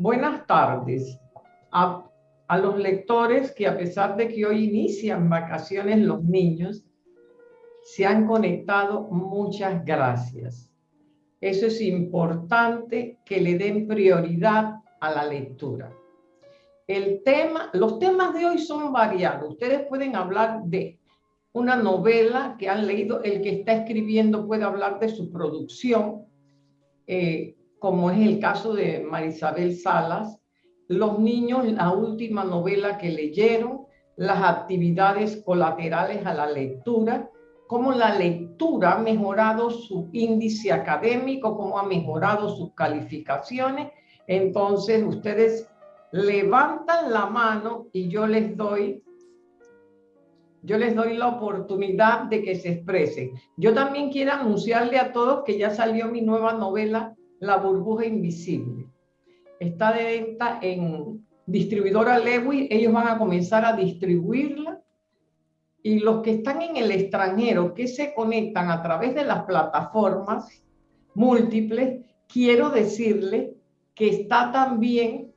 Buenas tardes a, los lectores que a pesar de que hoy inician vacaciones los niños, se han conectado. Muchas gracias. Eso es importante que le den prioridad a la lectura. El tema, los temas de hoy son variados. Ustedes pueden hablar de una novela que han leído, el que está escribiendo puede hablar de su producción, eh, como es el caso de Marisabel Salas, los niños, la última novela que leyeron, las actividades colaterales a la lectura, cómo la lectura ha mejorado su índice académico, cómo ha mejorado sus calificaciones. Entonces ustedes levantan la mano y yo les doy yo les doy la oportunidad de que se expresen. Yo también quiero anunciarle a todos que ya salió mi nueva novela, La burbuja invisible. Está de venta en distribuidora Lewis, ellos van a comenzar a distribuirla y los que están en el extranjero, que se conectan a través de las plataformas múltiples, quiero decirles que está también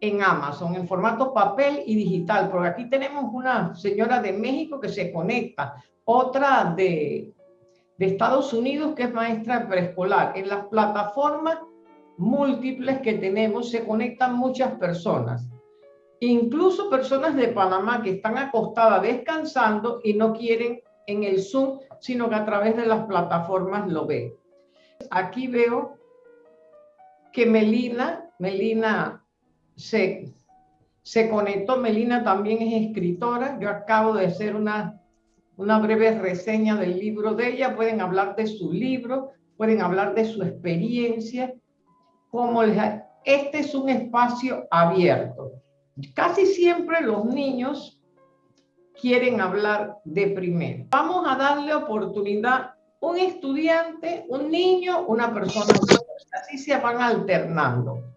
en Amazon, en formato papel y digital, porque aquí tenemos una señora de México que se conecta, otra de, de Estados Unidos que es maestra preescolar. En las plataformas múltiples que tenemos se conectan muchas personas, incluso personas de Panamá que están acostadas descansando y no quieren en el Zoom, sino que a través de las plataformas lo ven. Aquí veo que Melina, Melina se, se conectó. Melina también es escritora. Yo acabo de hacer una, una breve reseña del libro de ella. Pueden hablar de su libro, pueden hablar de su experiencia. Como este es un espacio abierto. Casi siempre los niños quieren hablar de primero. Vamos a darle oportunidad un estudiante, un niño, una persona. Así se van alternando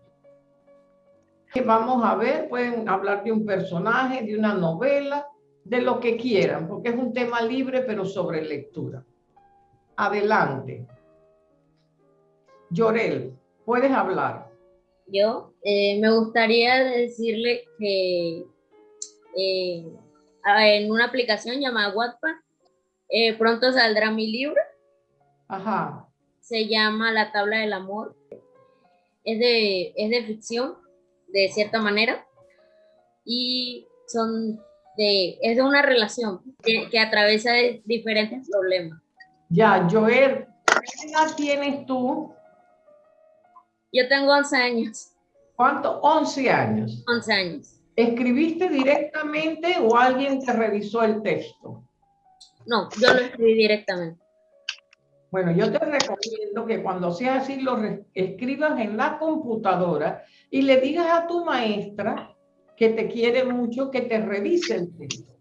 vamos a ver, pueden hablar de un personaje, de una novela, de lo que quieran, porque es un tema libre, pero sobre lectura. Adelante. Llorel, puedes hablar. Yo eh, me gustaría decirle que eh, en una aplicación llamada Wattpad, eh, pronto saldrá mi libro. Ajá. Se llama La tabla del amor. Es de, es de ficción de cierta manera y son de, es de una relación que, que atraviesa diferentes problemas. Ya, Joel, ¿qué edad tienes tú? Yo tengo 11 años. ¿Cuánto? 11 años. 11 años. ¿Escribiste directamente o alguien te revisó el texto? No, yo lo escribí directamente. Bueno, yo te recomiendo que cuando sea así lo escribas en la computadora y le digas a tu maestra que te quiere mucho, que te revise el texto.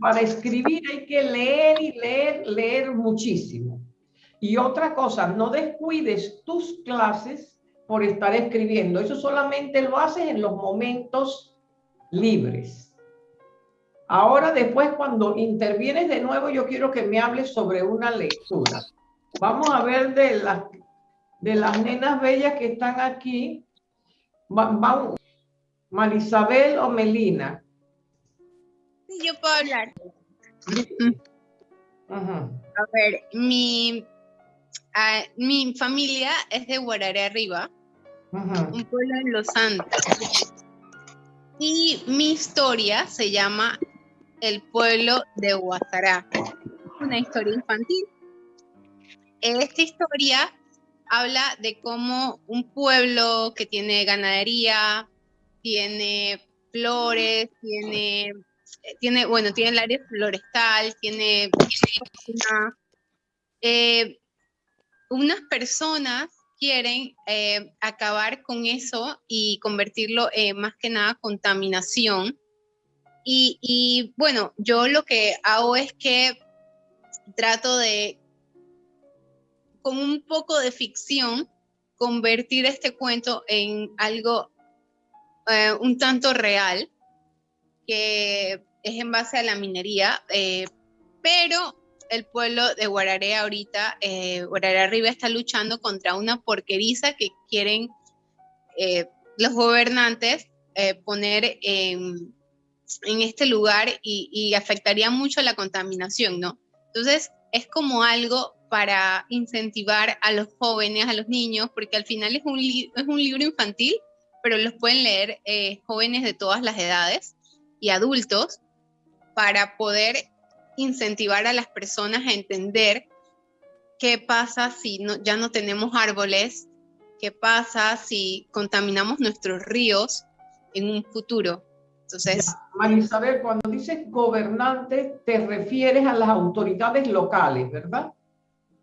Para escribir hay que leer y leer, leer muchísimo. Y otra cosa, no descuides tus clases por estar escribiendo. Eso solamente lo haces en los momentos libres. Ahora, después, cuando intervienes de nuevo, yo quiero que me hables sobre una lectura. Vamos a ver de las, de las nenas bellas que están aquí. Vamos, Marisabel o Melina. Sí, yo puedo hablar. A ver, mi, mi familia es de Guararé Arriba, un pueblo en Los Santos. Y mi historia se llama El pueblo de Guasará, una historia infantil. Esta historia habla de cómo un pueblo que tiene ganadería, tiene flores, tiene, tiene bueno, tiene el área florestal, tiene, eh, unas personas quieren eh, acabar con eso y convertirlo en más que nada contaminación. Y, y bueno, yo lo que hago es que trato de con un poco de ficción, convertir este cuento en algo eh, un tanto real, que es en base a la minería, eh, pero el pueblo de Guararé ahorita, eh, Arriba está luchando contra una porqueriza que quieren los gobernantes eh, poner en, este lugar y, y, afectaría mucho la contaminación, ¿no? Entonces, es como algo para incentivar a los jóvenes, a los niños, porque al final es un, es un libro infantil, pero los pueden leer eh, jóvenes de todas las edades y adultos para poder incentivar a las personas a entender qué pasa si no, ya no tenemos árboles, qué pasa si contaminamos nuestros ríos en un futuro. Entonces, Marisabel, cuando dices gobernante, te refieres a las autoridades locales, ¿verdad?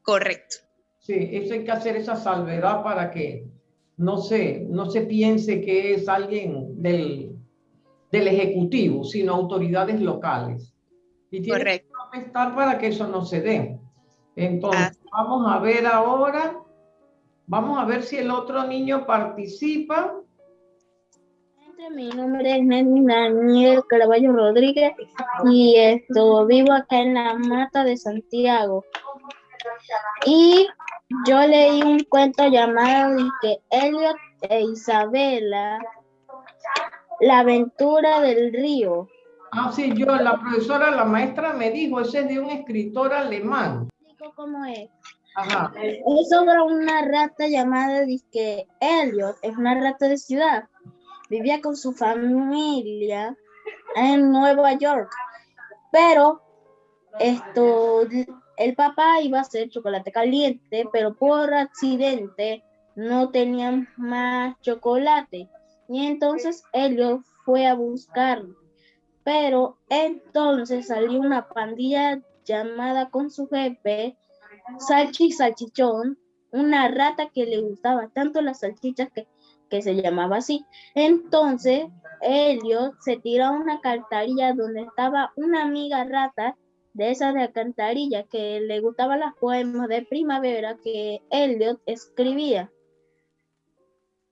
Correcto. Sí, eso hay que hacer esa salvedad para que no se, no se piense que es alguien del, del Ejecutivo, sino autoridades locales. Y tiene Correcto. que estar para que eso no se dé. Entonces, vamos a ver ahora, vamos a ver si el otro niño participa. Mi nombre es Daniel Caraballo Rodríguez y esto, vivo acá en la Mata de Santiago. Y yo leí un cuento llamado que Elliot e Isabela, la aventura del río. Ah, sí, yo, la profesora, la maestra me dijo, ese es de un escritor alemán. ¿Cómo es? Ajá. Es sobre una rata llamada Disque Elliot, es una rata de ciudad. Vivía con su familia en Nueva York, pero esto el papá iba a hacer chocolate caliente, pero por accidente no tenían más chocolate. Y entonces Elliot fue a buscarlo. Pero entonces salió una pandilla llamada con su jefe, Salchi Salchichón, una rata que le gustaba tanto las salchichas que, que se llamaba así. Entonces Elliot se tiró a una cartarilla donde estaba una amiga rata de esa de alcantarilla que le gustaban las poemas de primavera que Elliot escribía.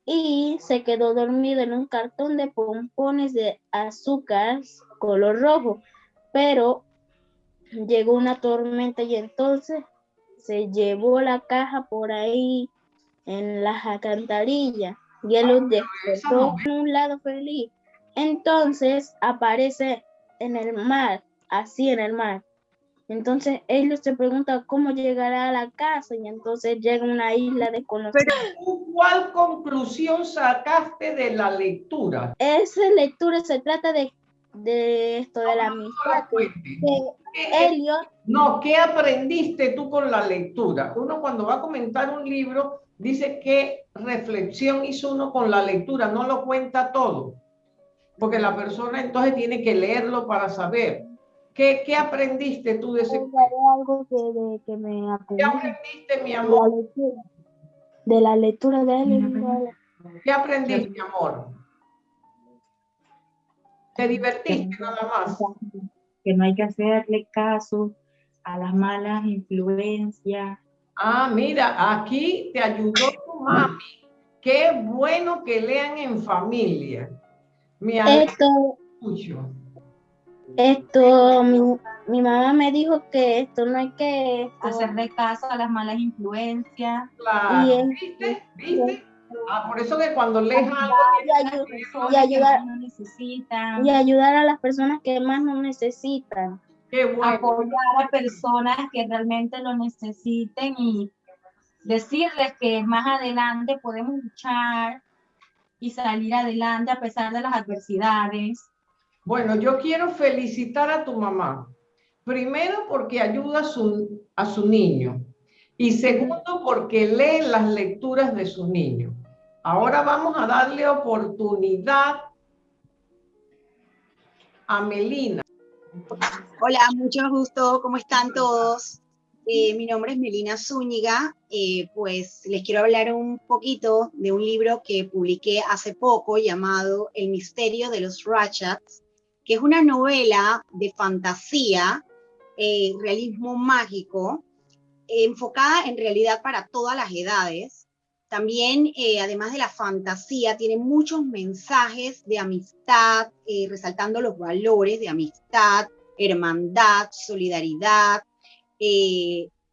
Y se quedó dormido en un cartón de pompones de azúcar color rojo. Pero llegó una tormenta y entonces se llevó la caja por ahí en las alcantarillas y él los despertó en un lado feliz. Entonces aparece en el mar, así en el mar, entonces ellos se pregunta cómo llegará a la casa y entonces llega a una isla desconocida. Pero ¿cuál conclusión sacaste de la lectura? Esa lectura se trata de, de esto, de la amistad. Elliot. No, ¿qué aprendiste tú con la lectura? Uno cuando va a comentar un libro dice qué reflexión hizo uno con la lectura, no lo cuenta todo. Porque la persona entonces tiene que leerlo para saber. ¿Qué, ¿Qué, aprendiste tú de ese algo que, de, que me aprendí. ¿Qué aprendiste, mi amor? De la lectura de, él. ¿Qué aprendiste, mi amor? ¿Te divertiste nada más? Que no hay que hacerle caso a las malas influencias. Ah, mira, aquí te ayudó tu mami. Qué bueno que lean en familia. Mi Esto, esto, mi, mamá me dijo que esto no hay que hacerle caso a las malas influencias. Claro. ¿Viste? ¿Viste? Ah, por eso que cuando lees algo y, ayudar, y ayudar a las personas que más lo necesitan. Qué bueno. Apoyar a personas que realmente lo necesiten y decirles que más adelante podemos luchar y salir adelante a pesar de las adversidades. Bueno, yo quiero felicitar a tu mamá. Primero porque ayuda a su, a su niño. Y segundo porque lee las lecturas de su niño. Ahora vamos a darle oportunidad a Melina. Hola, mucho gusto. ¿Cómo están todos? Eh, mi nombre es Melina Zúñiga. Eh, pues les quiero hablar un poquito de un libro que publiqué hace poco llamado El misterio de los Ratchets que es una novela de fantasía, eh, realismo mágico, enfocada en realidad para todas las edades. También, eh, además de la fantasía, tiene muchos mensajes de amistad, eh, resaltando los valores de amistad, hermandad, solidaridad,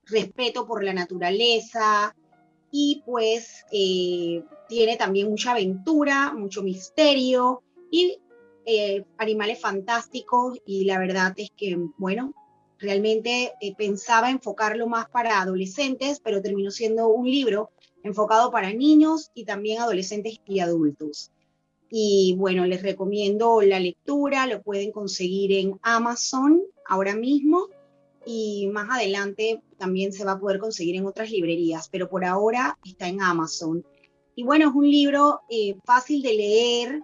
respeto por la naturaleza, y pues tiene también mucha aventura, mucho misterio y eh, animales fantásticos y la verdad es que, bueno, realmente eh, pensaba enfocarlo más para adolescentes, pero terminó siendo un libro enfocado para niños y también adolescentes y adultos. Y bueno, les recomiendo la lectura, lo pueden conseguir en Amazon ahora mismo y más adelante también se va a poder conseguir en otras librerías, pero por ahora está en Amazon. Y bueno, es un libro eh, fácil de leer,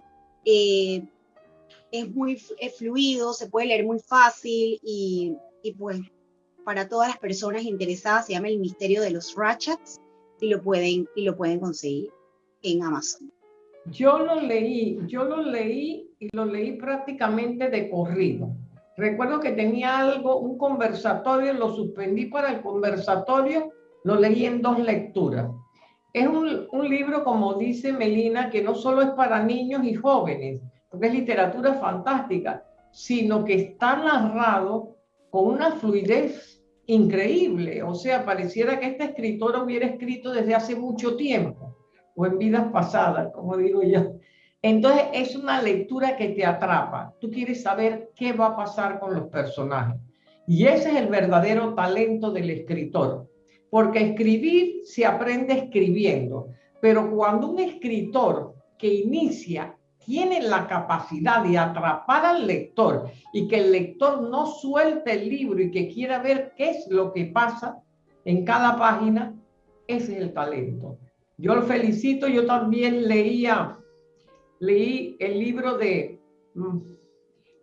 es muy fluido, se puede leer muy fácil y, y, pues para todas las personas interesadas se llama El misterio de los Ratchets y lo pueden, y lo pueden conseguir en Amazon. Yo lo leí, yo lo leí y lo leí prácticamente de corrido. Recuerdo que tenía algo, un conversatorio, lo suspendí para el conversatorio, lo leí en dos lecturas. Es un, un libro, como dice Melina, que no solo es para niños y jóvenes, porque es literatura fantástica, sino que está narrado con una fluidez increíble. O sea, pareciera que este escritor hubiera escrito desde hace mucho tiempo o en vidas pasadas, como digo yo. Entonces es una lectura que te atrapa. Tú quieres saber qué va a pasar con los personajes. Y ese es el verdadero talento del escritor. Porque escribir se aprende escribiendo. Pero cuando un escritor que inicia tiene la capacidad de atrapar al lector y que el lector no suelte el libro y que quiera ver qué es lo que pasa en cada página, ese es el talento. Yo lo felicito, yo también leía, leí el libro de mm,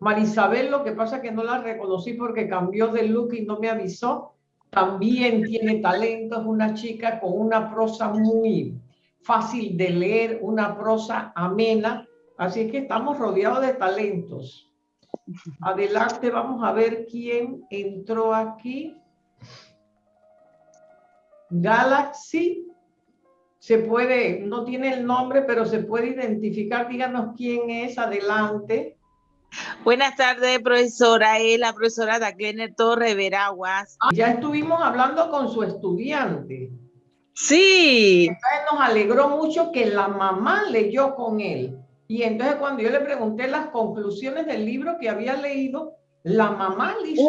Marisabel, lo que pasa que no la reconocí porque cambió de look y no me avisó. También tiene talento, es una chica con una prosa muy fácil de leer, una prosa amena. Así que estamos rodeados de talentos. Adelante, vamos a ver quién entró aquí. Galaxy se puede, no tiene el nombre, pero se puede identificar. Díganos quién es, adelante. Buenas tardes, profesora. Es la profesora Daclener Torre Veraguas. Ah, ya estuvimos hablando con su estudiante. Sí. Entonces nos alegró mucho que la mamá leyó con él. Y entonces cuando yo le pregunté las conclusiones del libro que había leído, la mamá le hizo...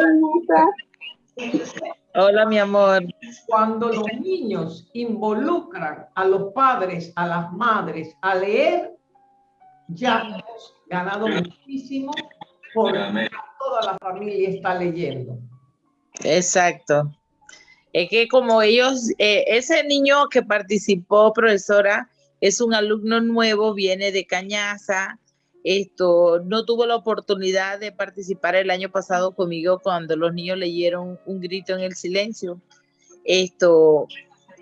Hola, mi amor. Cuando los niños involucran a los padres, a las madres a leer, ya hemos ganado muchísimo porque toda la familia está leyendo. Exacto. Es que como ellos, eh, ese niño que participó, profesora, es un alumno nuevo, viene de Cañaza, esto no tuvo la oportunidad de participar el año pasado conmigo cuando los niños leyeron un grito en el silencio. Esto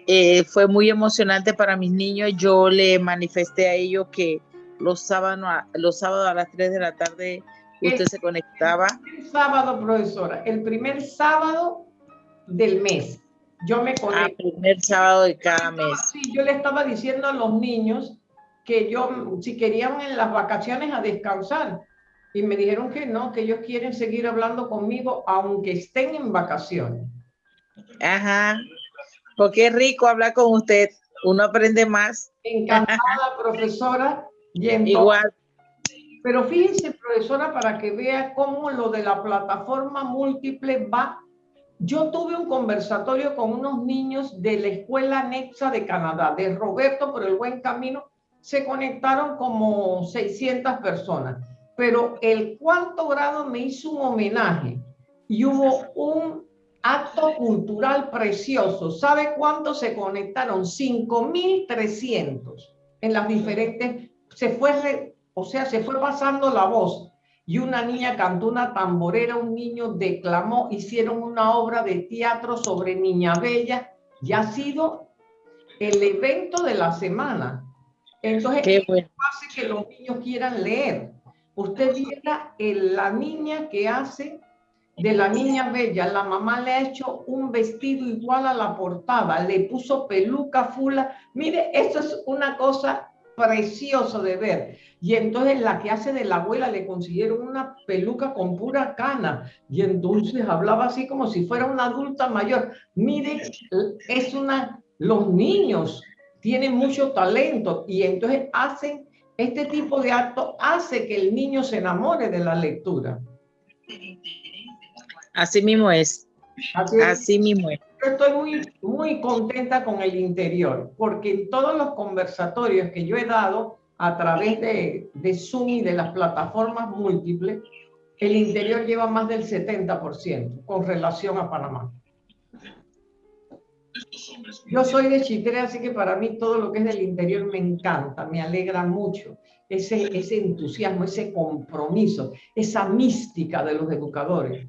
eh, fue muy emocionante para mis niños. Yo le manifesté a ellos que los sábados, a las 3 de la tarde usted se conectaba. El sábado, profesora, el primer sábado del mes. Yo me ah, conecto. El primer sábado de cada mes. Sí, yo le estaba diciendo a los niños que yo, si querían en las vacaciones a descansar. Y me dijeron que no, que ellos quieren seguir hablando conmigo aunque estén en vacaciones. Ajá, porque es rico hablar con usted, uno aprende más. Encantada, profesora. Igual. Pero fíjense, profesora, para que vea cómo lo de la plataforma múltiple va. Yo tuve un conversatorio con unos niños de la Escuela Nexa de Canadá, de Roberto por el Buen Camino, se conectaron como 600 personas, pero el cuarto grado me hizo un homenaje y hubo un acto cultural precioso. ¿Sabe cuántos se conectaron? 5.300 en las diferentes, se fue, o sea, se fue pasando la voz. Y una niña cantó una tamborera, un niño declamó, hicieron una obra de teatro sobre Niña Bella y ha sido el evento de la semana. Entonces, Qué hace que los niños quieran leer. Usted viera la niña que hace de la niña bella, la mamá le ha hecho un vestido igual a la portada, le puso peluca fula. Mire, eso es una cosa preciosa de ver. Y entonces la que hace de la abuela le consiguieron una peluca con pura cana y entonces hablaba así como si fuera una adulta mayor. Mire, es una Los niños tienen mucho talento y entonces hacen este tipo de acto hace que el niño se enamore de la lectura. Así mismo es. Así, mismo es. Estoy muy, muy contenta con el interior, porque en todos los conversatorios que yo he dado a través de, de Zoom y de las plataformas múltiples, el interior lleva más del 70% con relación a Panamá. Yo soy de Chitre, así que para mí todo lo que es del interior me encanta, me alegra mucho. Ese, ese entusiasmo, ese compromiso, esa mística de los educadores.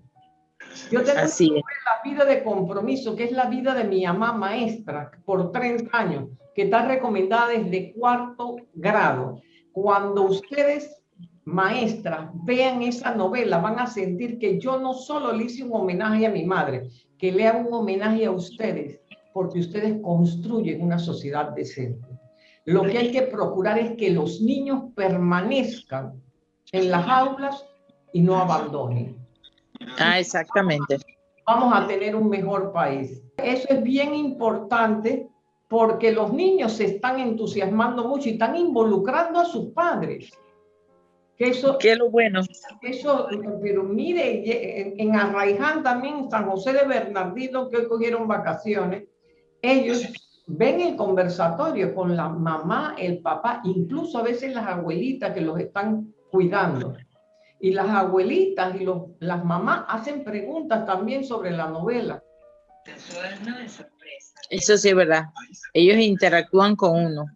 Yo tengo la vida de compromiso, que es la vida de mi mamá maestra por 30 años, que está recomendada desde cuarto grado. Cuando ustedes, maestras, vean esa novela, van a sentir que yo no solo le hice un homenaje a mi madre, que le hago un homenaje a ustedes, porque ustedes construyen una sociedad decente. Lo que hay que procurar es que los niños permanezcan en las aulas y no abandonen. Ah, exactamente. Vamos a tener un mejor país. Eso es bien importante porque los niños se están entusiasmando mucho y están involucrando a sus padres. Que eso, Qué lo bueno. Eso, pero mire, en, Arraiján también, San José de Bernardino, que hoy cogieron vacaciones, ellos ven el conversatorio con la mamá, el papá, incluso a veces las abuelitas que los están cuidando. Y las abuelitas y los, las mamás hacen preguntas también sobre la novela. Eso sí es verdad. Ellos interactúan con uno.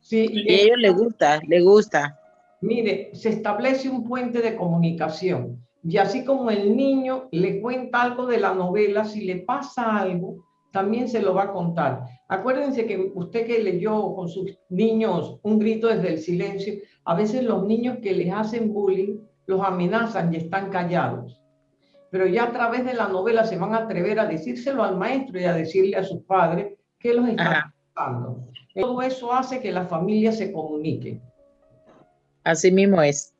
Sí, y, a ellos les gusta, les gusta. Mire, se establece un puente de comunicación. Y así como el niño le cuenta algo de la novela, si le pasa algo, también se lo va a contar. Acuérdense que usted que leyó con sus niños un grito desde el silencio, a veces los niños que les hacen bullying los amenazan y están callados. Pero ya a través de la novela se van a atrever a decírselo al maestro y a decirle a sus padres que los están pasando. Todo eso hace que la familia se comunique. Así mismo es.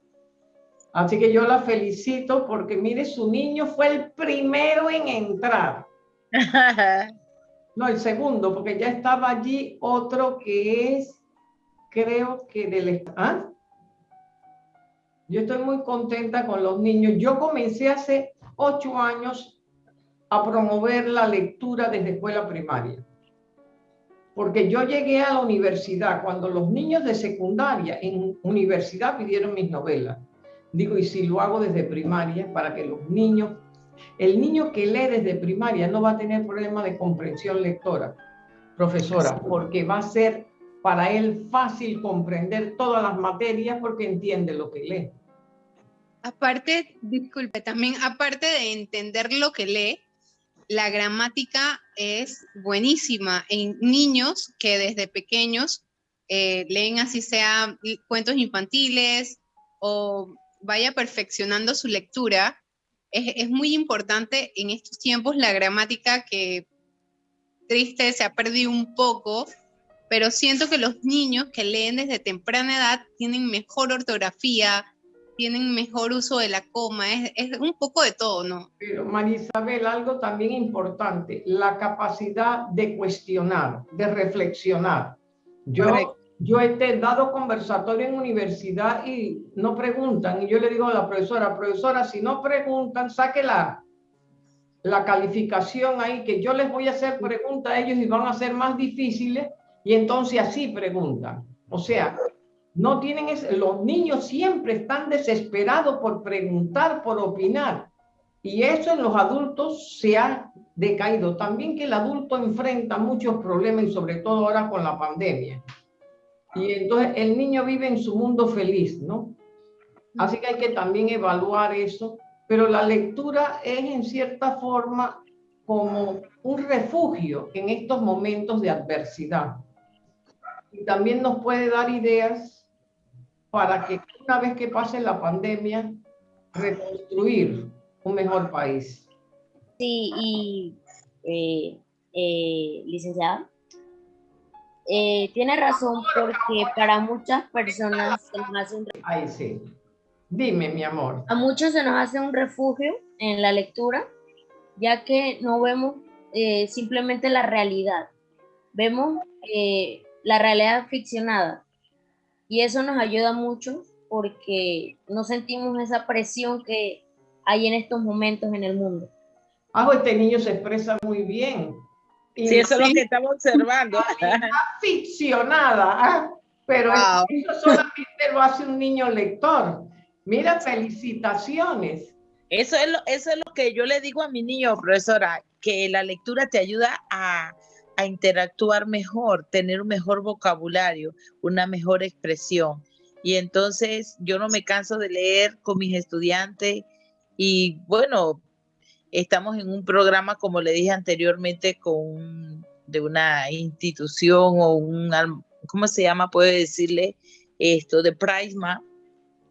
Así que yo la felicito porque mire, su niño fue el primero en entrar. No, el segundo, porque ya estaba allí otro que es, creo que del... ¿ah? Yo estoy muy contenta con los niños. Yo comencé hace ocho años a promover la lectura desde escuela primaria. Porque yo llegué a la universidad cuando los niños de secundaria en universidad pidieron mis novelas. Digo, y si lo hago desde primaria para que los niños el niño que lee desde primaria no va a tener problema de comprensión lectora, profesora, porque va a ser para él fácil comprender todas las materias porque entiende lo que lee. Aparte, disculpe, también aparte de entender lo que lee, la gramática es buenísima en niños que desde pequeños eh, leen así sea cuentos infantiles o vaya perfeccionando su lectura, es, muy importante en estos tiempos la gramática que triste se ha perdido un poco, pero siento que los niños que leen desde temprana edad tienen mejor ortografía, tienen mejor uso de la coma, es, es un poco de todo, ¿no? Pero Marisabel, algo también importante, la capacidad de cuestionar, de reflexionar. Yo, yo he dado conversatorio en universidad y no preguntan. Y yo le digo a la profesora, profesora, si no preguntan, saque la, la calificación ahí, que yo les voy a hacer preguntas a ellos y van a ser más difíciles. Y entonces así preguntan. O sea, no tienen los niños siempre están desesperados por preguntar, por opinar. Y eso en los adultos se ha decaído. También que el adulto enfrenta muchos problemas y sobre todo ahora con la pandemia. Y entonces el niño vive en su mundo feliz, ¿no? Así que hay que también evaluar eso, pero la lectura es en cierta forma como un refugio en estos momentos de adversidad. Y también nos puede dar ideas para que una vez que pase la pandemia, reconstruir un mejor país. Sí, y eh, eh, licenciada, eh, tiene razón porque para muchas personas se nos hace un Ay, sí. Dime, mi amor. A muchos se nos hace un refugio en la lectura, ya que no vemos simplemente la realidad, vemos la realidad ficcionada y eso nos ayuda mucho porque no sentimos esa presión que hay en estos momentos en el mundo. Ah, pues este niño se expresa muy bien. sí, eso es lo que estamos observando. Está ficcionada, ¿ah? pero eso solamente lo hace un niño lector. Mira, felicitaciones. Eso es, lo, eso es lo que yo le digo a mi niño, profesora, que la lectura te ayuda a, a interactuar mejor, tener un mejor vocabulario, una mejor expresión. Y entonces yo no me canso de leer con mis estudiantes y bueno, estamos en un programa, como le dije anteriormente, con de una institución o un, ¿cómo se llama? Puede decirle esto, de Prisma,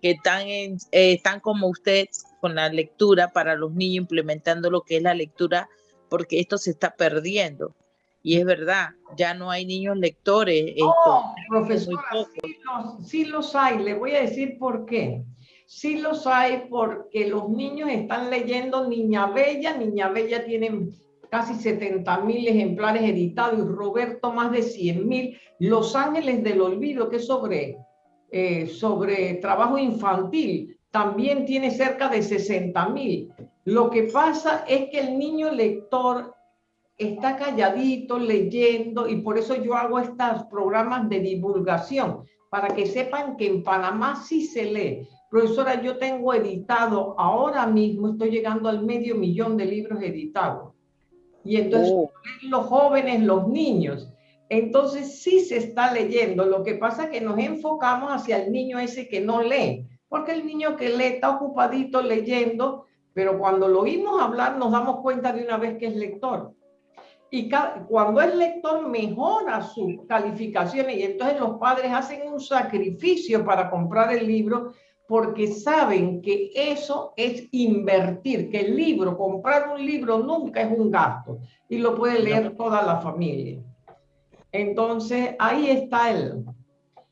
que están, eh, están como usted con la lectura para los niños, implementando lo que es la lectura, porque esto se está perdiendo. Y es verdad, ya no hay niños lectores. No, profesora, sí los, sí los hay. Le voy a decir por qué. Sí los hay porque los niños están leyendo Niña Bella. Niña Bella tiene casi 70 mil ejemplares editados y Roberto más de 100 mil. Los Ángeles del Olvido, que es sobre, eh, sobre trabajo infantil, también tiene cerca de 60 mil. Lo que pasa es que el niño lector está calladito leyendo y por eso yo hago estos programas de divulgación, para que sepan que en Panamá sí se lee. Profesora, yo tengo editado, ahora mismo estoy llegando al medio millón de libros editados. Y entonces oh. los jóvenes, los niños. Entonces sí se está leyendo. Lo que pasa es que nos enfocamos hacia el niño ese que no lee, porque el niño que lee está ocupadito leyendo, pero cuando lo oímos hablar nos damos cuenta de una vez que es lector y cuando es lector mejora sus calificaciones y entonces los padres hacen un sacrificio para comprar el libro porque saben que eso es invertir, que el libro, comprar un libro nunca es un gasto y lo puede leer toda la familia. Entonces ahí está el,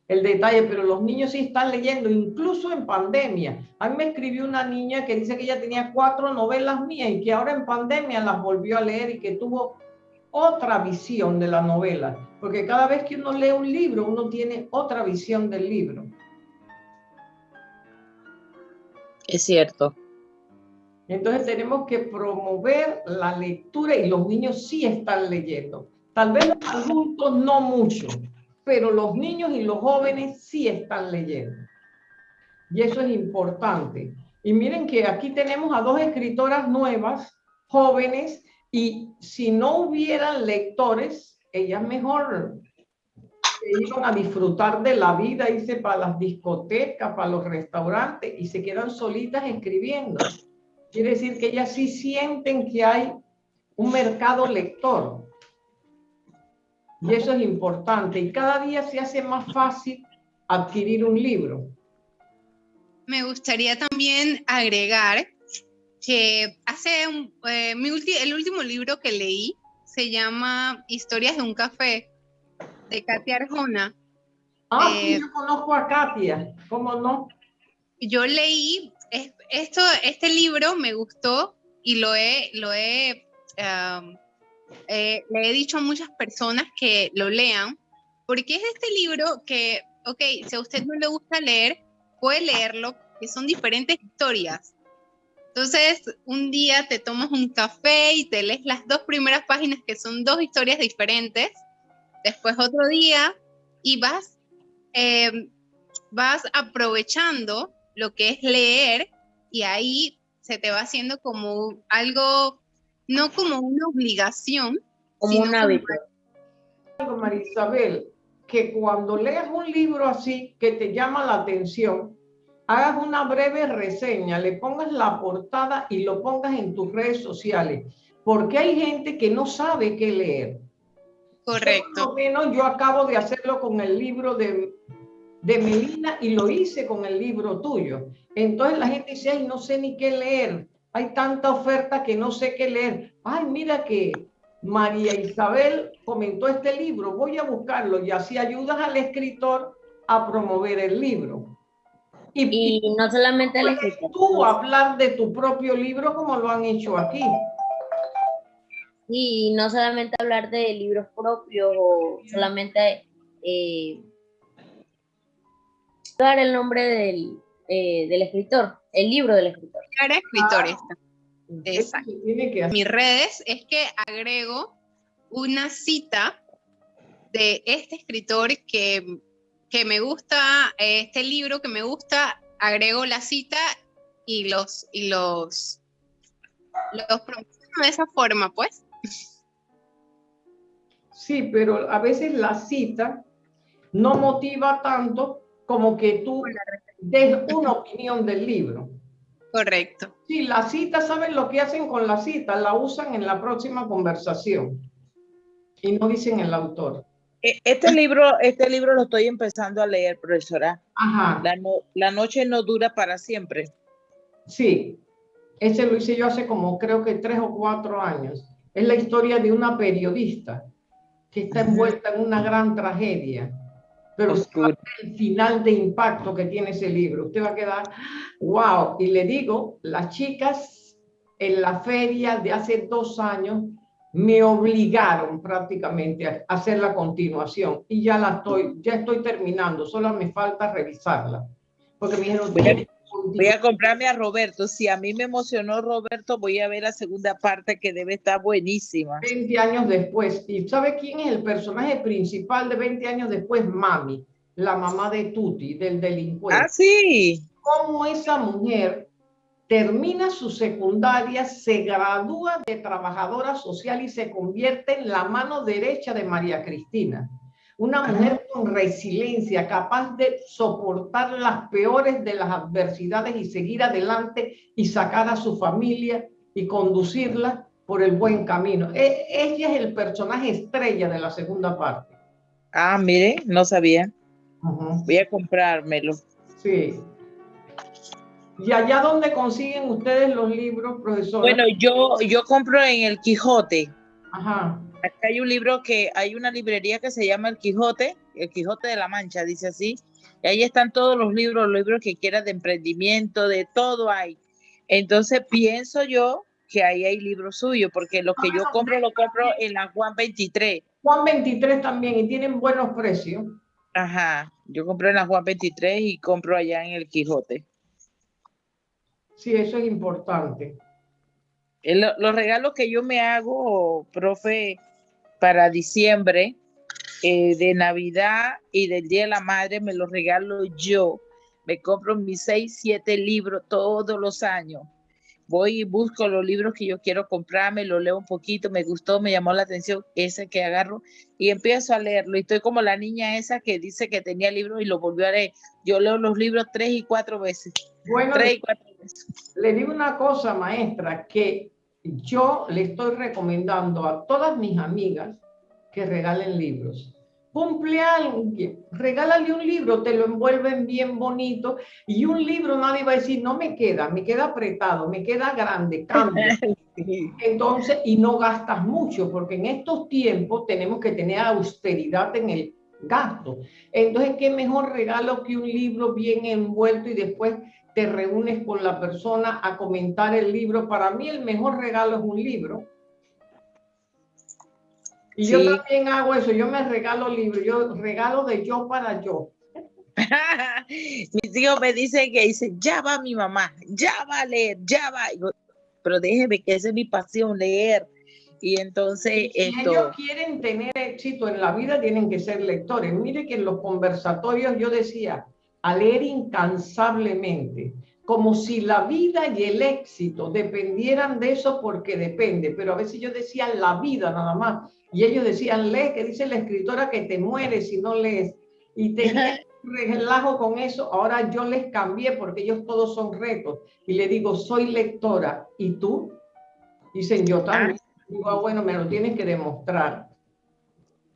el detalle, pero los niños sí están leyendo, incluso en pandemia. A mí me escribió una niña que dice que ella tenía cuatro novelas mías y que ahora en pandemia las volvió a leer y que tuvo otra visión de la novela, porque cada vez que uno lee un libro, uno tiene otra visión del libro. Es cierto. Entonces tenemos que promover la lectura y los niños sí están leyendo. Tal vez los adultos no mucho, pero los niños y los jóvenes sí están leyendo. Y eso es importante. Y miren que aquí tenemos a dos escritoras nuevas, jóvenes, y si no hubieran lectores, ellas mejor iban a disfrutar de la vida, irse para las discotecas, para los restaurantes y se quedan solitas escribiendo. Quiere decir que ellas sí sienten que hay un mercado lector. Y eso es importante. Y cada día se hace más fácil adquirir un libro. Me gustaría también agregar que hace eh, el último libro que leí se llama Historias de un café de Katia Arjona. Ah, eh, yo conozco a Katia, ¿cómo no? Yo leí esto, este libro me gustó y lo he, lo he, eh, le he dicho a muchas personas que lo lean, porque es este libro que, ok, si a usted no le gusta leer, puede leerlo, que son diferentes historias entonces, un día te tomas un café y te lees las dos primeras páginas que son dos historias diferentes. Después otro día y vas, eh, vas aprovechando lo que es leer y ahí se te va haciendo como algo, no como una obligación, como un hábito. María Isabel, que cuando leas un libro así que te llama la atención, hagas una breve reseña, le pongas la portada y lo pongas en tus redes sociales, porque hay gente que no sabe qué leer. Correcto. Por menos yo acabo de hacerlo con el libro de, de Melina y lo hice con el libro tuyo. Entonces la gente dice, ay, no sé ni qué leer. Hay tanta oferta que no sé qué leer. Ay, mira que María Isabel comentó este libro, voy a buscarlo y así ayudas al escritor a promover el libro. Y, no solamente. Tú hablar de tu propio libro como lo han hecho aquí. Y no solamente hablar de libros propios o solamente eh, dar el nombre del, eh, del escritor, el libro del escritor. Cara escritor Ah. esta. Exacto. que mis redes es que agrego una cita de este escritor que, que me gusta, eh, este libro que me gusta, agrego la cita y los, y los, los promociono de esa forma, pues. Sí, pero a veces la cita no motiva tanto como que tú des una opinión del libro. Correcto. Sí, la cita, ¿saben lo que hacen con la cita? La usan en la próxima conversación y no dicen el autor. E- Este libro, este libro lo estoy empezando a leer, profesora. Ajá, La, no- la noche no dura para siempre. sí. Ese lo hice yo hace como creo que tres o cuatro años. Es la historia de una periodista que está envuelta en una gran tragedia. Pero el final de impacto que tiene ese libro. Usted va a quedar, wow. Y le digo, las chicas en la feria de hace dos años me obligaron prácticamente a hacer la continuación y ya la estoy, ya estoy terminando, solo me falta revisarla. Porque me dijeron, Voy a- "Tienes que Voy a comprarme a Roberto. Si a mí me emocionó Roberto, voy a ver la segunda parte que debe estar buenísima. 20 años después. ¿Y sabe quién es el personaje principal de 20 años después? Mami, la mamá de Tuti, del delincuente. Ah, sí. Cómo esa mujer termina su secundaria, se gradúa de trabajadora social y se convierte en la mano derecha de María Cristina. Una mujer con resiliencia, capaz de soportar las peores de las adversidades y seguir adelante y sacar a su familia y conducirla por el buen camino. E- ella es el personaje estrella de la segunda parte. Ah, mire, no sabía. Voy a comprármelo. Sí. ¿Y allá donde consiguen ustedes los libros, profesor? Bueno, yo, yo compro en el Quijote. Ajá. Acá hay un libro que hay una librería que se llama El Quijote, El Quijote de la Mancha, dice así. Y ahí están todos los libros, los libros que quieras de emprendimiento, de todo hay. Entonces pienso yo que ahí hay libros suyos, porque lo que yo compro lo compro en la Juan 23. Juan 23 también y tienen buenos precios. Ajá, yo compro en la Juan 23 y compro allá en el Quijote. Sí, eso es importante. El- los regalos que yo me hago, profe, para diciembre, eh, de Navidad y del Día de la Madre, me los regalo yo. Me compro mis seis, siete libros todos los años. Voy y busco los libros que yo quiero comprarme, lo leo un poquito, me gustó, me llamó la atención ese que agarro y empiezo a leerlo. Y estoy como la niña esa que dice que tenía libros y lo volvió a leer. Yo leo los libros tres y cuatro veces. Bueno, Tres y cuatro veces. Le digo una cosa, maestra, que yo le estoy recomendando a todas mis amigas que regalen libros. Cumple alguien, regálale un libro, te lo envuelven bien bonito y un libro nadie va a decir, no me queda, me queda apretado, me queda grande, cambia. Entonces, y no gastas mucho, porque en estos tiempos tenemos que tener austeridad en el gasto. Entonces, ¿qué mejor regalo que un libro bien envuelto y después te reúnes con la persona a comentar el libro? Para mí el mejor regalo es un libro. Y yo Sí. también hago eso, yo me regalo libros, yo regalo de yo para yo. Mis hijos me dicen que dicen, ya va mi mamá, ya va a leer, ya va. Y yo, pero déjeme que esa es mi pasión, leer. Y entonces Si esto, ellos quieren tener éxito en la vida, tienen que ser lectores. Mire que en los conversatorios yo decía, a leer incansablemente, como si la vida y el éxito dependieran de eso porque depende, pero a veces yo decía la vida nada más, y ellos decían, lee, que dice la escritora que te mueres si no lees, y tenía relajo con eso, ahora yo les cambié porque ellos todos son retos, y le digo, soy lectora, ¿y tú? Dicen, yo también. Digo, ah, bueno, me lo tienes que demostrar.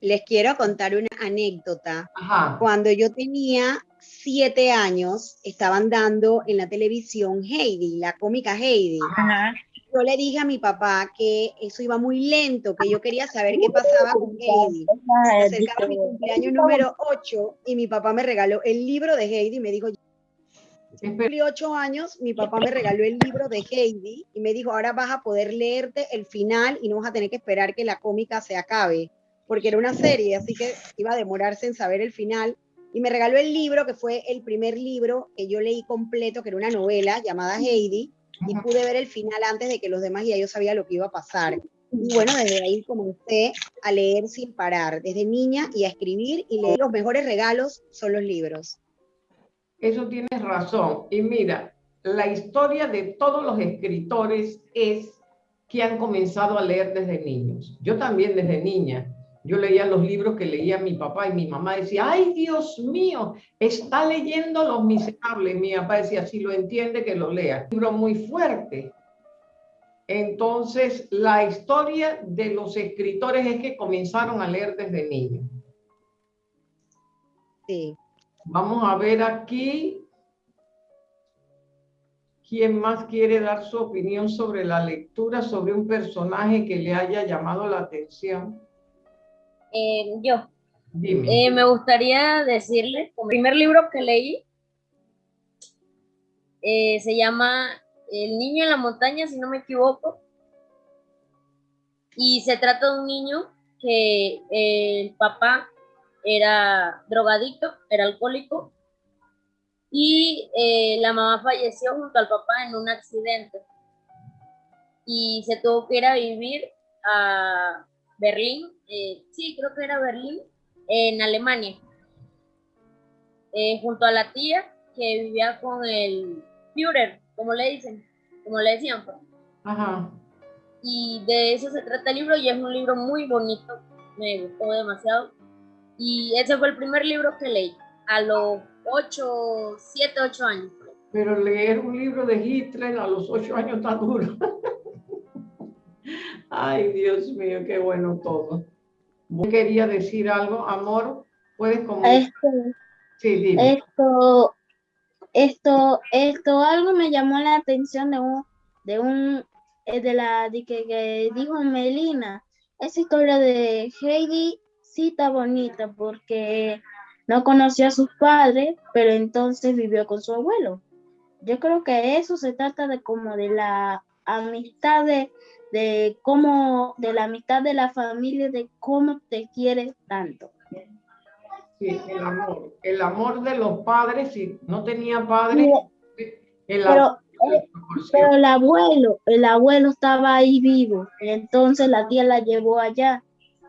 Les quiero contar una anécdota. Ajá. Cuando yo tenía siete años, estaban dando en la televisión Heidi, la cómica Heidi. ajá, Yo le dije a mi papá que eso iba muy lento, que yo quería saber qué pasaba con Heidi. Se acercaba mi cumpleaños número 8 y mi papá me regaló el libro de Heidi y me dijo, Cumplí ocho años, mi papá me regaló el libro de Heidi y me dijo, ahora vas a poder leerte el final y no vas a tener que esperar que la cómica se acabe, porque era una serie, así que iba a demorarse en saber el final. Y me regaló el libro, que fue el primer libro que yo leí completo, que era una novela llamada Heidi, y pude ver el final antes de que los demás ya yo sabía lo que iba a pasar. Y bueno, desde ahí comencé a leer sin parar, desde niña y a escribir y leer. Los mejores regalos son los libros. Eso tienes razón. Y mira, la historia de todos los escritores es que han comenzado a leer desde niños. Yo también desde niña. Yo leía los libros que leía mi papá y mi mamá decía, ay Dios mío, está leyendo Los Miserables. Mi papá decía, si lo entiende, que lo lea. Un libro muy fuerte. Entonces, la historia de los escritores es que comenzaron a leer desde niños. Sí. Vamos a ver aquí. ¿Quién más quiere dar su opinión sobre la lectura, sobre un personaje que le haya llamado la atención? Eh, yo. Dime. Eh, me gustaría decirle, el primer libro que leí eh, se llama El niño en la montaña, si no me equivoco. Y se trata de un niño que el papá era drogadicto, era alcohólico, y la mamá falleció junto al papá en un accidente. Y se tuvo que ir a vivir a Berlín, eh, sí, creo que era Berlín, en Alemania, eh, junto a la tía que vivía con el Führer, como le dicen, como le decían. Pues. Ajá. Y de eso se trata el libro y es un libro muy bonito, me gustó demasiado. Y ese fue el primer libro que leí a los 8, 7, 8 años. Pero leer un libro de Hitler a los 8 años está duro. Ay, Dios mío, qué bueno todo. Quería decir algo, amor, puedes comunicar. Esto, Sí, dime. esto, esto, esto, algo me llamó la atención de un, de un, eh, de la, de que, que dijo Melina. Esa historia de Heidi sí está bonita porque no conoció a sus padres, pero entonces vivió con su abuelo. Yo creo que eso se trata de como de la amistad de, de cómo, de la amistad de la familia, de cómo te quieres tanto. Sí, el amor. El amor de los padres, si no tenía padres, el amor eh, pero el abuelo, el abuelo estaba ahí vivo, entonces la tía la llevó allá,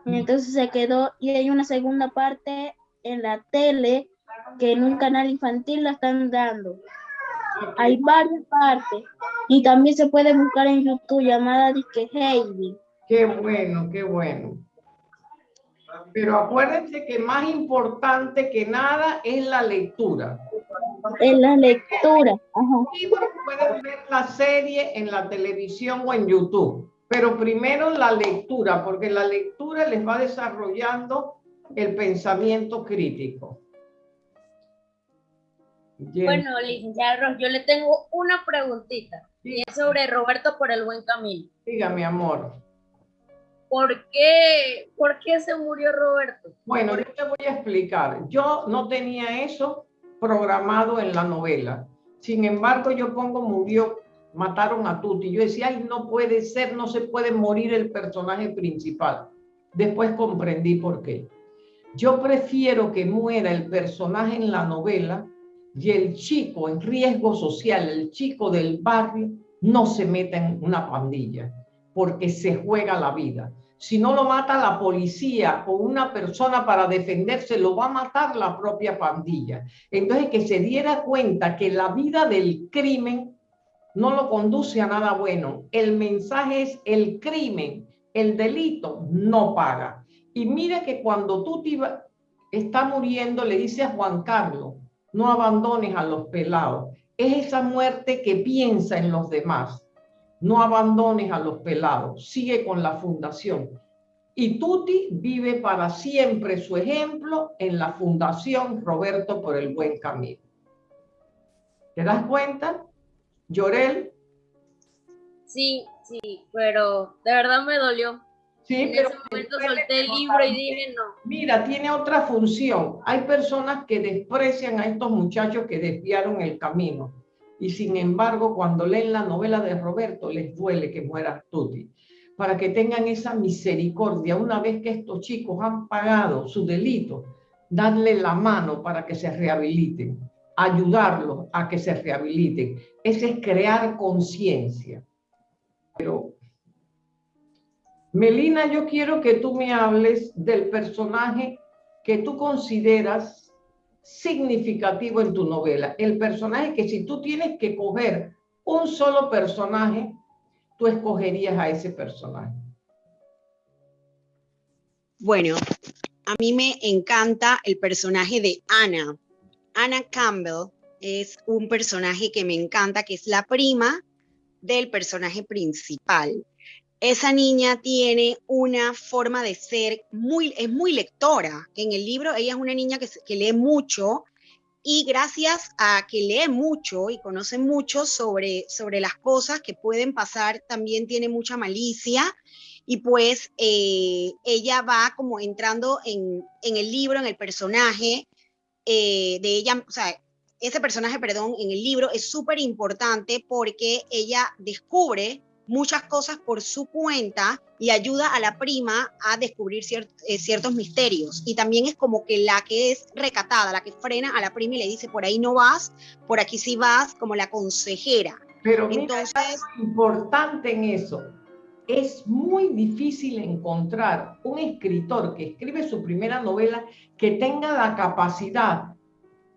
y entonces se quedó, y hay una segunda parte en la tele que en un canal infantil la están dando. Hay varias partes, y también se puede buscar en YouTube llamada Disque Heidi. Qué bueno, qué bueno. Pero acuérdense que más importante que nada es la lectura. En la lectura. Ajá. Y pueden ver la serie en la televisión o en YouTube. Pero primero la lectura, porque la lectura les va desarrollando el pensamiento crítico. Bien. Bueno, licenciada Ros, yo le tengo una preguntita. Y es sobre Roberto por el buen camino. Dígame, amor. ¿Por qué, ¿Por qué se murió Roberto? Bueno, yo te voy a explicar. Yo no tenía eso programado en la novela. Sin embargo, yo pongo murió, mataron a Tuti. Yo decía, ay, no puede ser, no se puede morir el personaje principal. Después comprendí por qué. Yo prefiero que muera el personaje en la novela y el chico en riesgo social, el chico del barrio, no se meta en una pandilla, porque se juega la vida. Si no lo mata la policía o una persona para defenderse, lo va a matar la propia pandilla. Entonces, que se diera cuenta que la vida del crimen no lo conduce a nada bueno. El mensaje es el crimen, el delito no paga. Y mira que cuando tú está muriendo, le dice a Juan Carlos, no abandones a los pelados. Es esa muerte que piensa en los demás. No abandones a los pelados. Sigue con la fundación. Y Tuti vive para siempre su ejemplo en la Fundación Roberto por el Buen Camino. ¿Te das cuenta? Llorel, Sí, sí, pero de verdad me dolió. Sí, En pero ese momento solté el libro y dije no. Mira, tiene otra función. Hay personas que desprecian a estos muchachos que desviaron el camino. y sin embargo cuando leen la novela de Roberto les duele que muera Tuti. Para que tengan esa misericordia una vez que estos chicos han pagado su delito, darle la mano para que se rehabiliten, ayudarlos a que se rehabiliten. Ese es crear conciencia. Pero, Melina, yo quiero que tú me hables del personaje que tú consideras significativo en tu novela. El personaje que si tú tienes que coger un solo personaje, tú escogerías a ese personaje. Bueno, a mí me encanta el personaje de Anna. Anna Campbell es un personaje que me encanta, que es la prima del personaje principal. Esa niña tiene una forma de ser muy, es muy lectora. En el libro ella es una niña que, que lee mucho y gracias a que lee mucho y conoce mucho sobre, sobre las cosas que pueden pasar, también tiene mucha malicia y pues eh, ella va como entrando en, en, el libro, en el personaje eh, de ella, o sea, ese personaje, perdón, en el libro es súper importante porque ella descubre muchas cosas por su cuenta y ayuda a la prima a descubrir eh, ciertos misterios. Y también es como que la que es recatada, la que frena a la prima y le dice, por ahí no vas, por aquí sí vas, como la consejera. Pero entonces es importante en eso. Es muy difícil encontrar un escritor que escribe su primera novela que tenga la capacidad,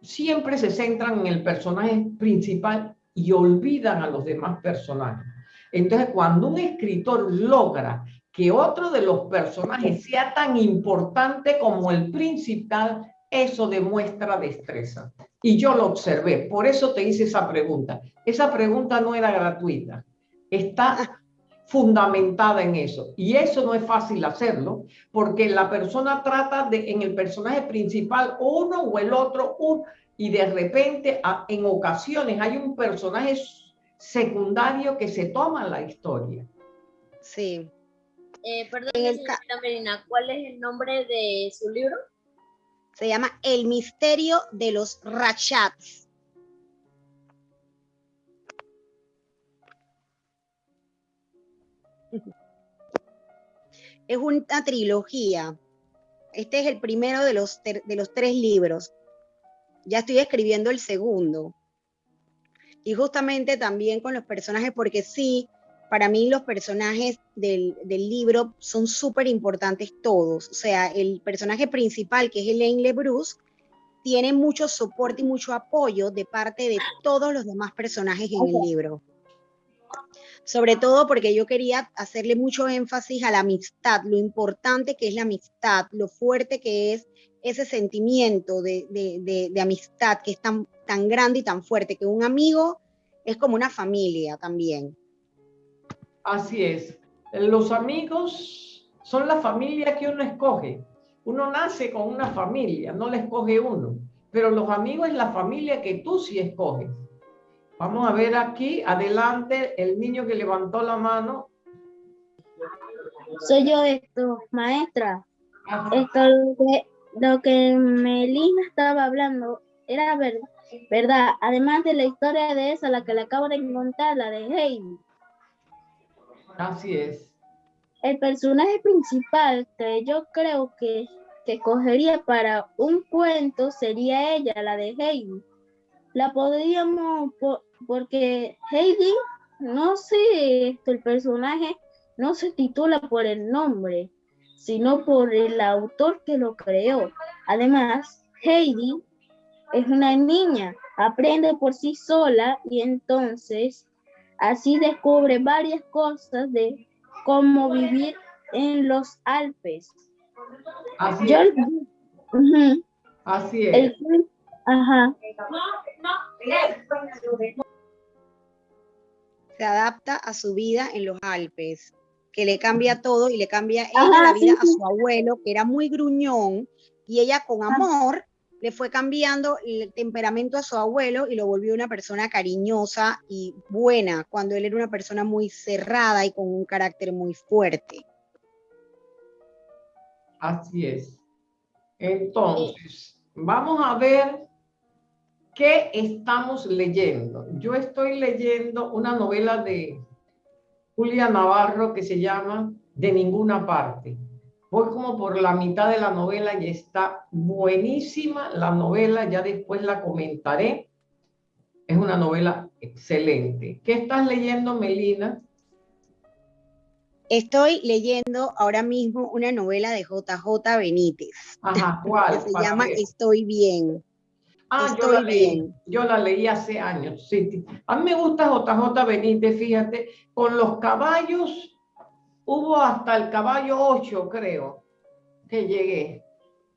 siempre se centran en el personaje principal y olvidan a los demás personajes. Entonces, cuando un escritor logra que otro de los personajes sea tan importante como el principal, eso demuestra destreza. Y yo lo observé, por eso te hice esa pregunta. Esa pregunta no era gratuita, está fundamentada en eso. Y eso no es fácil hacerlo, porque la persona trata de, en el personaje principal, uno o el otro, uno, y de repente, en ocasiones, hay un personaje secundario que se toma la historia. Sí. Eh, perdón, señorita ¿cuál es el nombre de su libro? Se llama El misterio de los Rachats. Es una trilogía. Este es el primero de los, de los tres libros. Ya estoy escribiendo el segundo y justamente también con los personajes, porque sí, para mí los personajes del, del libro son súper importantes todos. O sea, el personaje principal, que es Elaine LeBruce, tiene mucho soporte y mucho apoyo de parte de todos los demás personajes en el libro. Sobre todo porque yo quería hacerle mucho énfasis a la amistad, lo importante que es la amistad, lo fuerte que es ese sentimiento de, de, amistad que es tan, tan grande y tan fuerte, que un amigo es como una familia también. Así es. Los amigos son la familia que uno escoge. Uno nace con una familia, no la escoge uno. Pero los amigos es la familia que tú sí escoges. Vamos a ver aquí, adelante, el niño que levantó la mano. Soy yo esto, maestra. Esto lo que, lo que Melina estaba hablando era verdad, verdad. Además de la historia de esa, la que le acabo de contar, la de Heidi. Así es. El personaje principal que yo creo que, que cogería para un cuento sería ella, la de Heidi. La podríamos, porque Heidi, no sé, el personaje no se titula por el nombre, sino por el autor que lo creó. Además, Heidi es una niña, aprende por sí sola y entonces así descubre varias cosas de cómo vivir en los Alpes. Así es. Así es. ajá. Se adapta a su vida en los Alpes, que le cambia todo y le cambia ella la vida a su abuelo, que era muy gruñón, y ella con amor le fue cambiando el temperamento a su abuelo y lo volvió una persona cariñosa y buena, cuando él era una persona muy cerrada y con un carácter muy fuerte. Así es. Entonces, vamos a ver qué estamos leyendo. yo estoy leyendo una novela de Julia Navarro que se llama De ninguna parte. Voy como por la mitad de la novela y está buenísima la novela, ya después la comentaré. Es una novela excelente. ¿Qué estás leyendo, Melina? Estoy leyendo ahora mismo una novela de JJ Benítez. Ajá, ¿cuál? Que se llama Estoy bien. Ah, yo la, leí, yo la leí hace años. Sí. A mí me gusta JJ Benítez, fíjate, con los caballos, hubo hasta el caballo 8, creo, que llegué,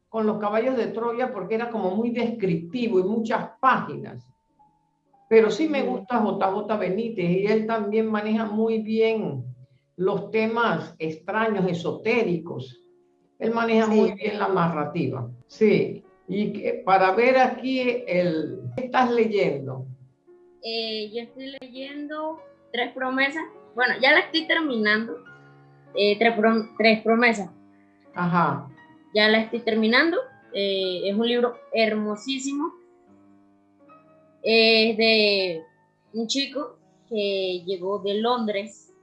con los caballos de Troya, porque era como muy descriptivo y muchas páginas. Pero sí me gusta JJ Benítez y él también maneja muy bien los temas extraños, esotéricos. Él maneja muy bien la narrativa. Sí. Y que, para ver aquí, el, ¿qué estás leyendo? Eh, yo estoy leyendo Tres Promesas. Bueno, ya la estoy terminando. Eh, tres, Promesas. Ajá. Ya la estoy terminando. Eh, es un libro hermosísimo. Es de un chico que llegó de Londres,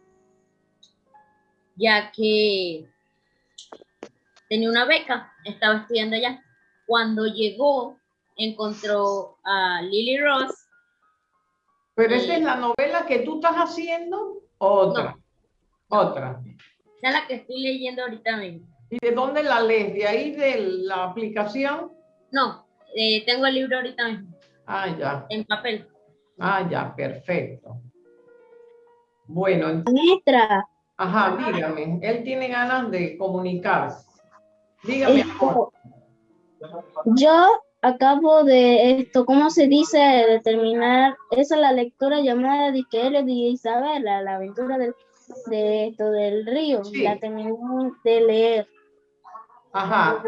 ya que tenía una beca, estaba estudiando allá cuando llegó, encontró a Lily Ross. ¿Pero esa es la novela que tú estás haciendo? ¿Otra? Otra. Esa es la que estoy leyendo ahorita mismo. ¿Y de dónde la lees? ¿De ahí de la aplicación? No, eh, tengo el libro ahorita mismo. Ah, ya. En papel. Ah, ya, perfecto. Bueno. Maestra. Ajá, dígame. Él tiene ganas de comunicarse. Dígame. Yo acabo de esto, ¿cómo se dice? De terminar, esa es la lectura llamada de que de Isabela, la aventura del, de esto del río, la terminé de leer. Ajá.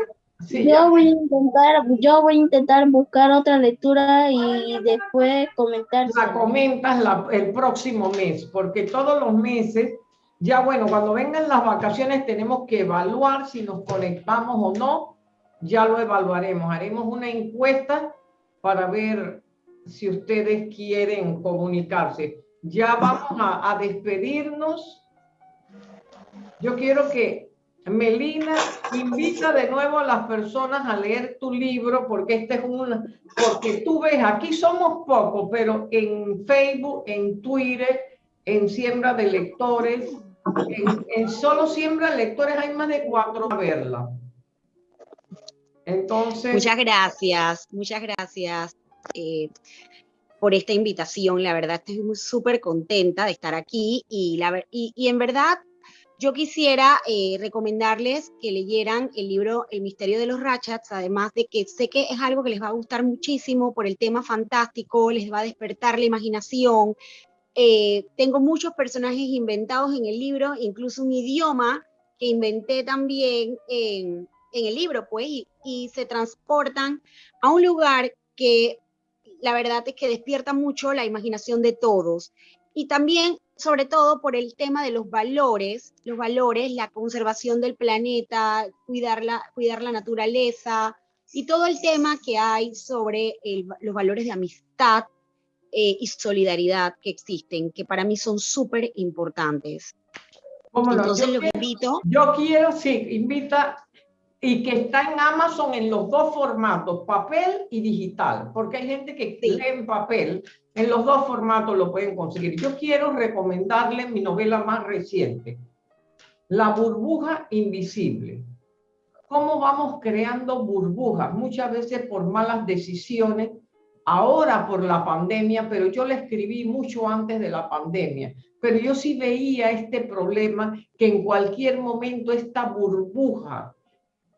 yo voy a intentar, yo voy a intentar buscar otra lectura y después comentar. La comentas el próximo mes, porque todos los meses, ya bueno, cuando vengan las vacaciones tenemos que evaluar si nos conectamos o no ya lo evaluaremos. Haremos una encuesta para ver si ustedes quieren comunicarse. Ya vamos a, despedirnos. Yo quiero que Melina invita de nuevo a las personas a leer tu libro porque este es una, porque tú ves, aquí somos pocos, pero en Facebook, en Twitter, en Siembra de Lectores, en, en solo Siembra de Lectores hay más de cuatro a verla. Muchas gracias, muchas gracias eh, por esta invitación. La verdad estoy súper contenta de estar aquí y, la, y, en verdad yo quisiera eh, recomendarles que leyeran el libro El misterio de los Ratchats, además de que sé que es algo que les va a gustar muchísimo por el tema fantástico, les va a despertar la imaginación. Eh, tengo muchos personajes inventados en el libro, incluso un idioma que inventé también en, en el libro, pues, y, se transportan a un lugar que la verdad es que despierta mucho la imaginación de todos. Y también, sobre todo, por el tema de los valores, los valores, la conservación del planeta, cuidar la, cuidar la naturaleza y todo el tema que hay sobre los valores de amistad eh, y solidaridad que existen, que para mí son súper importantes. Entonces, lo invito. Yo quiero, sí, invita y que está en Amazon en los dos formatos, papel y digital, porque hay gente que lee en papel, en los dos formatos lo pueden conseguir. Yo quiero recomendarles mi novela más reciente, La burbuja invisible. ¿Cómo vamos creando burbujas? Muchas veces por malas decisiones, ahora por la pandemia, pero yo la escribí mucho antes de la pandemia. Pero yo sí veía este problema que en cualquier momento esta burbuja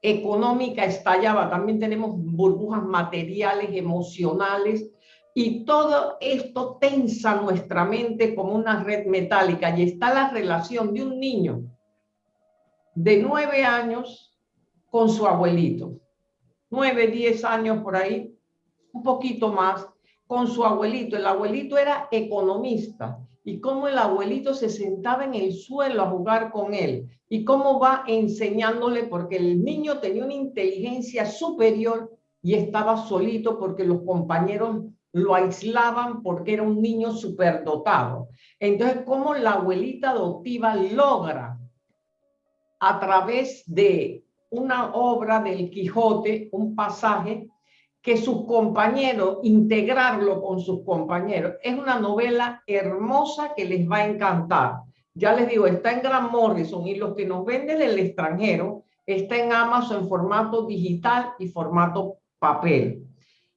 económica estallaba, también tenemos burbujas materiales, emocionales, y todo esto tensa nuestra mente como una red metálica. Y está la relación de un niño de nueve años con su abuelito. Nueve, diez años por ahí, un poquito más, con su abuelito. El abuelito era economista y cómo el abuelito se sentaba en el suelo a jugar con él y cómo va enseñándole, porque el niño tenía una inteligencia superior y estaba solito porque los compañeros lo aislaban porque era un niño superdotado. Entonces, ¿cómo la abuelita adoptiva logra a través de una obra del Quijote, un pasaje, que sus compañeros, integrarlo con sus compañeros. Es una novela hermosa que les va a encantar. Ya les digo, está en Gran Morrison y lo que nos vende del extranjero está en Amazon en formato digital y formato papel.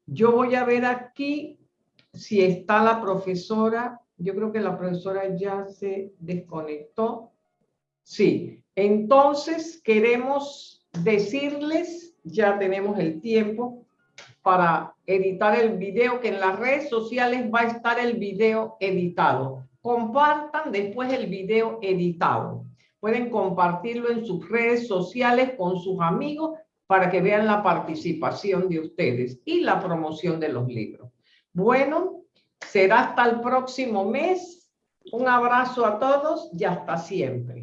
Yo voy a ver aquí si está la profesora. Yo creo que la profesora ya se desconectó. Sí, entonces queremos decirles, ya tenemos el tiempo para editar el video, que en las redes sociales va a estar el video editado. Compartan después el video editado. Pueden compartirlo en sus redes sociales con sus amigos para que vean la participación de ustedes y la promoción de los libros. Bueno, será hasta el próximo mes. Un abrazo a todos y hasta siempre.